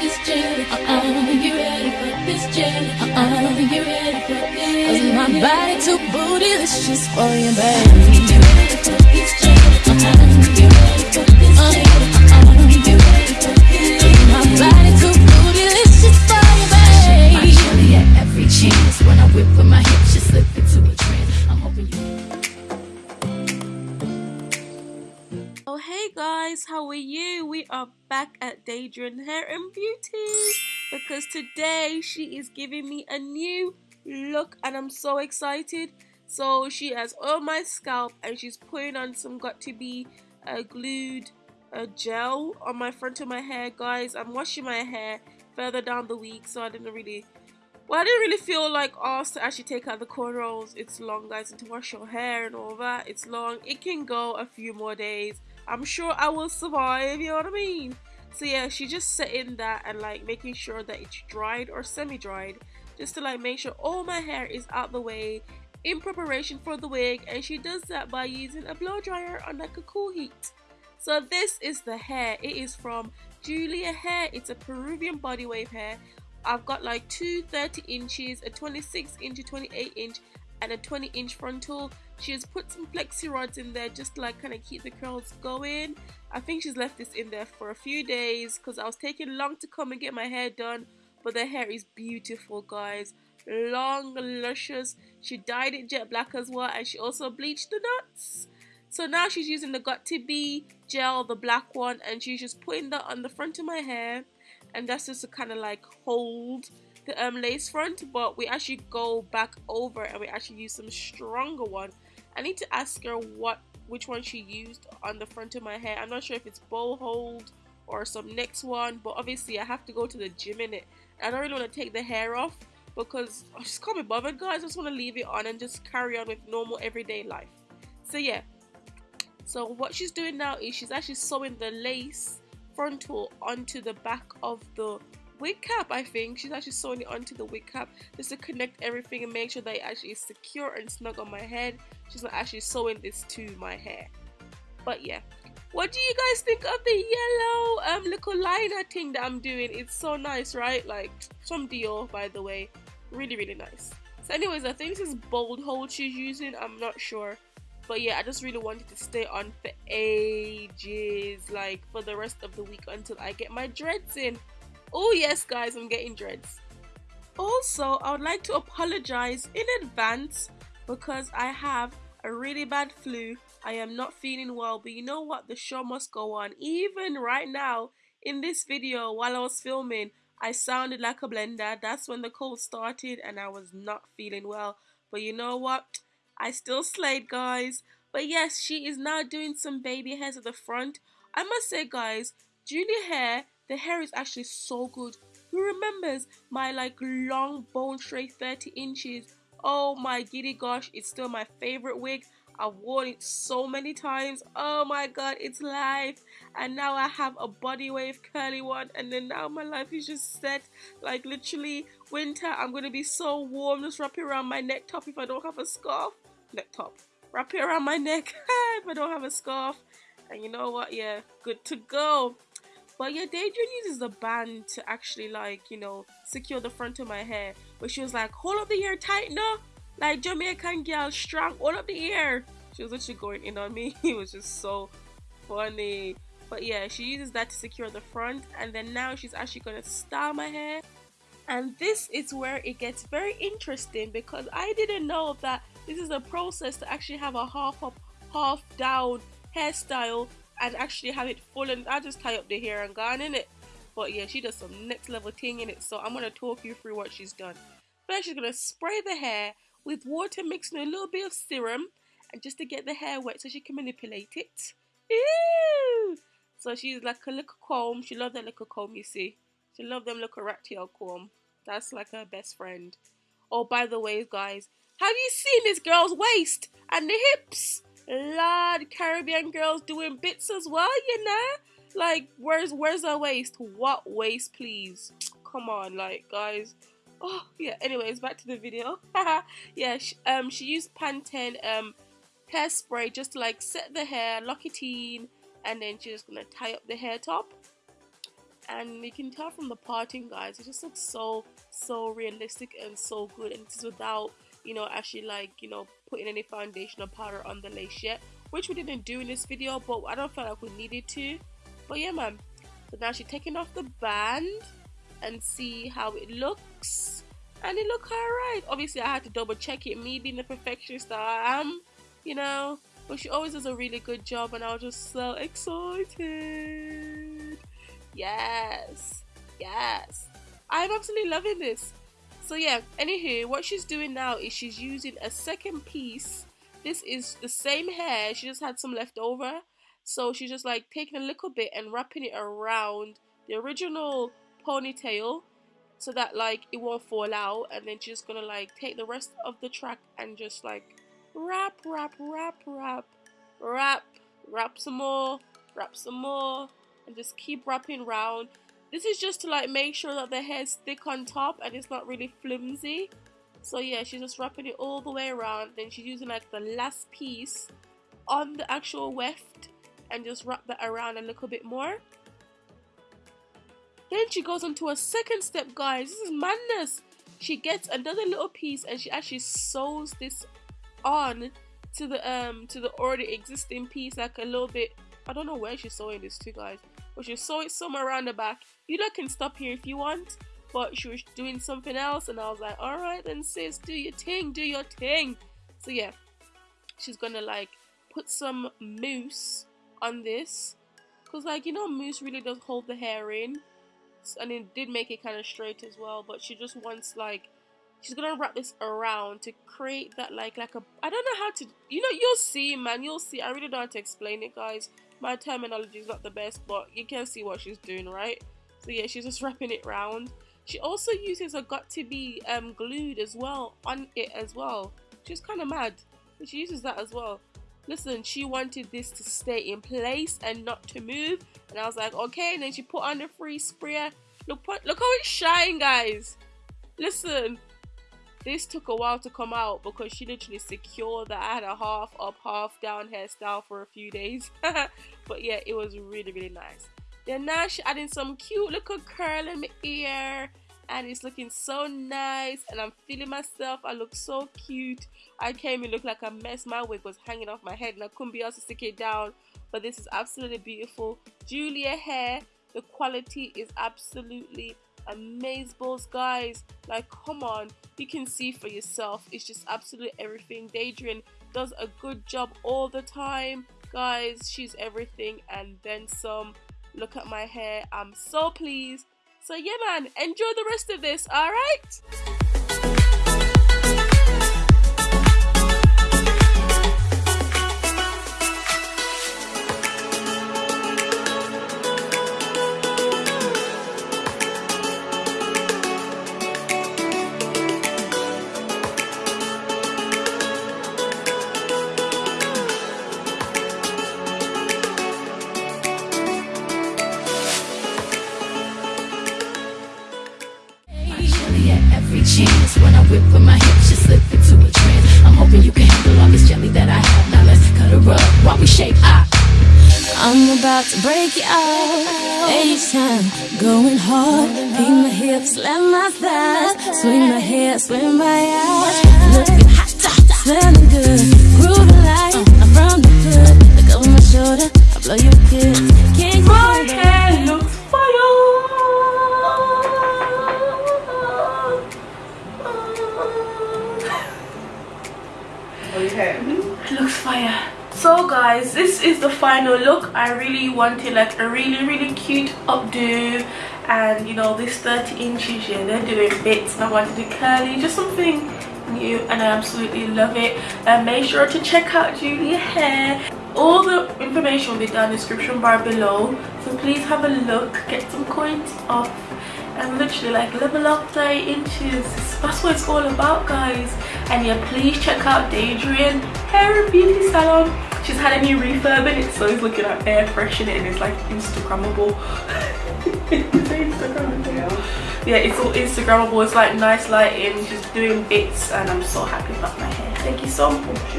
this jelly? Uh-uh, you ready for this jelly? Uh-uh, you ready for this? Cause my body too bootylicious for you, baby. How are you? We are back at Daedrin Hair and Beauty because today she is giving me a new look and I'm so excited. So she has oiled my scalp and she's putting on some Got2b uh, glued uh, gel on my front of my hair guys. I'm washing my hair further down the week so I didn't really well, I didn't really feel like asked to actually take out the cornrows. It's long, guys, and to wash your hair and all that. It's long. It can go a few more days. I'm sure I will survive, you know what I mean? So yeah, she just setting that and like making sure that it's dried or semi-dried. Just to like make sure all my hair is out the way in preparation for the wig. And she does that by using a blow dryer on like a cool heat. So this is the hair. It is from Julia Hair. It's a Peruvian body wave hair. I've got like two 30 inches, a 26 inch, a 28 inch, and a 20 inch frontal. She has put some flexi rods in there just to like kind of keep the curls going. I think she's left this in there for a few days because I was taking long to come and get my hair done. But the hair is beautiful, guys. Long, luscious. She dyed it jet black as well, and she also bleached the knots. So now she's using the Got2b gel, the black one, and she's just putting that on the front of my hair and that's just to kind of like hold the um, lace front but we actually go back over and we actually use some stronger one. I need to ask her what which one she used on the front of my hair. I'm not sure if it's bold hold or some next one but obviously I have to go to the gym in it. I don't really want to take the hair off because I just can't be bothered guys. I just want to leave it on and just carry on with normal everyday life. So yeah. So what she's doing now is she's actually sewing the lace frontal onto the back of the wig cap I think. She's actually sewing it onto the wig cap just to connect everything and make sure that it actually is secure and snug on my head. She's not actually sewing this to my hair. But yeah. What do you guys think of the yellow um little liner thing that I'm doing? It's so nice right? Like from Dior by the way. Really really nice. So anyways I think this is bold hold she's using. I'm not sure. But yeah i just really wanted to stay on for ages like for the rest of the week until i get my dreads in oh yes guys i'm getting dreads. Also i would like to apologize in advance because i have a really bad flu. I am not feeling well but you know what? The show must go on. Even right now in this video while i was filming i sounded like a blender. That's when the cold started and i was not feeling well. But you know what? I still slayed, guys. But yes, she is now doing some baby hairs at the front. I must say, guys, Julia hair, the hair is actually so good. Who remembers my like long bone straight 30 inches? Oh my giddy gosh, it's still my favorite wig. I've worn it so many times. Oh my god, it's life. And now I have a body wave curly one. And then now my life is just set. Like literally winter, I'm to be so warm. Just wrap it around my neck top if I don't have a scarf neck top. Wrap it around my neck if I don't have a scarf. And you know what? Yeah, good to go. But yeah, Daedrin uses the band to actually like, you know, secure the front of my hair. But she was like, hold up the ear tight now. Like Jamaican girl, strong, hold up the ear. She was literally going in on me. it was just so funny. But yeah, she uses that to secure the front. And then now she's actually going to style my hair. And this is where it gets very interesting because I didn't know that this is a process to actually have a half up, half down hairstyle and actually have it full and I just tie up the hair and gone in it. But yeah, she does some next level thing in it. So I'm to talk you through what she's done. First, she's to spray the hair with water with a little bit of serum and just to get the hair wet so she can manipulate it. Ew! So she's like a little comb. She loves that little comb, you see. She loves them little rat tail comb. That's like her best friend. Oh, by the way, guys, have you seen this girl's waist and the hips? Lord, Caribbean girls doing bits as well, you know? Like, where's where's her waist? What waist, please? Come on, like, guys. Oh, yeah, anyways, back to the video. yeah, she, um, she used Pantene um, hair spray just to, like, set the hair, lock it in, and then she's gonna tie up the hair top. and you can tell from the parting guys it just looks so so realistic and so good and it's without you know actually like you know putting any foundation or powder on the lace yet which we didn't do in this video but I don't feel like we needed to. But yeah man. So now she's taking off the band and see how it looks. And it looked alright. Obviously I had to double check it. Me being the perfectionist that I am you know. But she always does a really good job and I was just so excited. Yes. Yes. I'm absolutely loving this so yeah anywho what she's doing now is she's using a second piece. This is the same hair she just had some left over. So she's just like taking a little bit and wrapping it around the original ponytail so that like it won't fall out. And then she's gonna like take the rest of the track and just like wrap wrap wrap wrap wrap wrap some more wrap some more and just keep wrapping round this is just to like make sure that the hair is thick on top and it's not really flimsy. So yeah she's just wrapping it all the way around. Then she's using like the last piece on the actual weft and just wrap that around a little bit more. Then she goes on to a second step guys. This is madness. She gets another little piece and she actually sews this on to the um to the already existing piece like a little bit. I don't know where she's sewing this to guys but she's it somewhere around the back. You lot can stop here if you want but she was doing something else and I was like alright then sis do your thing do your thing. So yeah she's gonna like put some mousse on this because like you know mousse really does hold the hair in and it did make it kind of straight as well but she just wants like she's gonna wrap this around to create that like like a I don't know how to you know you'll see man you'll see. I really don't know how to explain it guys my terminology is not the best but you can see what she's doing right? So yeah she's just wrapping it round. She also uses a Got2b um glued as well on it as well she's kind of mad. But she uses that as well. Listen she wanted this to stay in place and not to move and I was like okay and then she put on the free sprayer. Look look how it's shine guys. Listen this took a while to come out because she literally secured that I had a half up, half down hairstyle for a few days. but yeah, it was really, really nice. Then now she adding some cute little curl in my ear and it's looking so nice and I'm feeling myself. I look so cute. I came and looked like a mess. My wig was hanging off my head and I couldn't be able to stick it down. But this is absolutely beautiful. Julia hair. The quality is absolutely amazeballs guys. Like come on you can see for yourself. It's just absolutely everything. Daedrian does a good job all the time. Guys she's everything. And then some. Look at my hair. I'm so pleased. So yeah man enjoy the rest of this all chance. When I whip with my hips, you slip into a trance. I'm hoping you can handle all this jelly that I have. Now let's cut her up while we shake ah. I'm about to break it out Each time, going hard. Beat my hips, let my thighs Swing my hair, swing my eyes. Looking hot, smelling good. Grooving like I'm from the hood. Look over my shoulder, I blow your Mm-hmm. looks fire. So guys this is the final look. I really wanted like a really really cute updo and you know this 30 inches. Yeah they're doing bits. I wanted to curly just something new and i absolutely love it. And make sure to check out julia hair all the information will be down in the description bar below. So please have a look. Get some coins off and literally like level up 30 inches that's what it's all about guys. And yeah please check out Daedrian hair and beauty salon. She's had a new refurb in it so it's looking at air freshening and it's like instagrammable. Yeah it's all instagrammable. It's like nice lighting she's doing bits and i'm so happy about my hair. Thank you so much.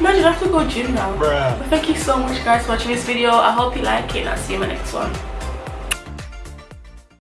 Imagine i have to go gym now. Bruh. thank you so much guys for watching this video. I hope you like it and i'll see you in my next one